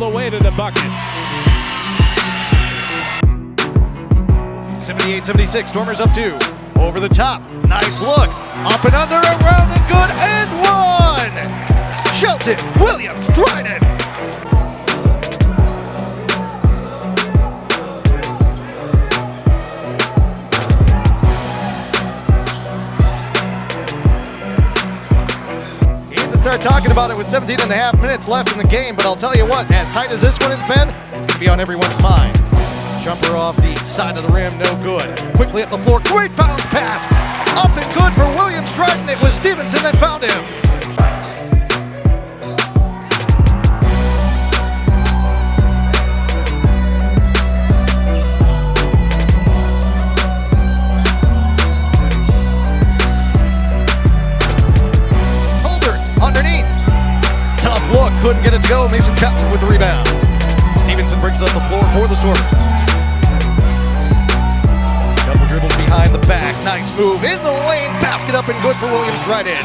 Rocket. 78-76, Stormers up two. Over the top, nice look. Up and under, around and good, and one! Shelton Williams start talking about it with 17 and a half minutes left in the game, but I'll tell you what, as tight as this one has been, it's going to be on everyone's mind. Jumper off the side of the rim, no good. Quickly up the floor, great bounce pass. Up and good for Williams Dryden. It was Stevenson that found him. Couldn't get it to go. Mason Johnson with the rebound. Stevenson brings it up the floor for the Stormers. Double dribbles behind the back. Nice move in the lane. Basket up and good for Williams Dryden.